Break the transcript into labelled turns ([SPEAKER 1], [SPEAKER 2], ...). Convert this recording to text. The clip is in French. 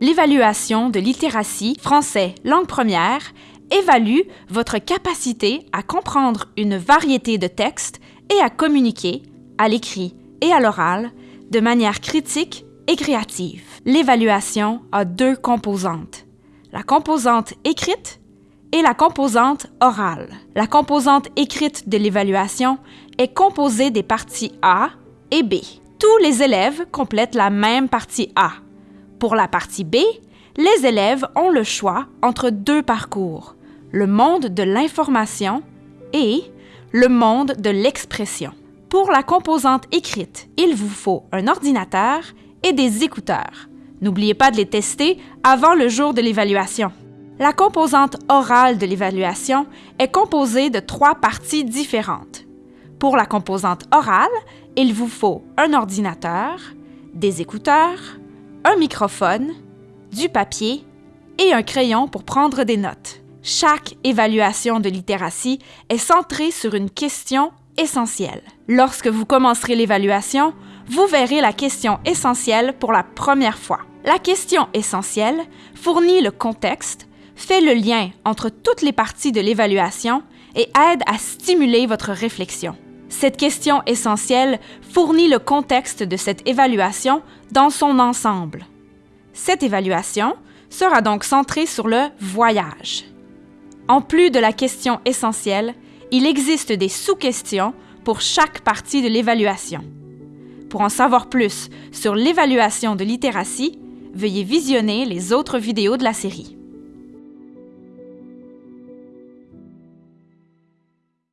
[SPEAKER 1] L'évaluation de littératie français langue première évalue votre capacité à comprendre une variété de textes et à communiquer, à l'écrit et à l'oral, de manière critique et créative. L'évaluation a deux composantes, la composante écrite et la composante orale. La composante écrite de l'évaluation est composée des parties A et B. Tous les élèves complètent la même partie A. Pour la partie B, les élèves ont le choix entre deux parcours, le monde de l'information et le monde de l'expression. Pour la composante écrite, il vous faut un ordinateur et des écouteurs. N'oubliez pas de les tester avant le jour de l'évaluation. La composante orale de l'évaluation est composée de trois parties différentes. Pour la composante orale, il vous faut un ordinateur, des écouteurs, un microphone, du papier et un crayon pour prendre des notes. Chaque évaluation de littératie est centrée sur une question essentielle. Lorsque vous commencerez l'évaluation, vous verrez la question essentielle pour la première fois. La question essentielle fournit le contexte, fait le lien entre toutes les parties de l'évaluation et aide à stimuler votre réflexion. Cette question essentielle fournit le contexte de cette évaluation dans son ensemble. Cette évaluation sera donc centrée sur le voyage. En plus de la question essentielle, il existe des sous-questions pour chaque partie de l'évaluation. Pour en savoir plus sur l'évaluation de littératie, veuillez visionner les autres vidéos de la série.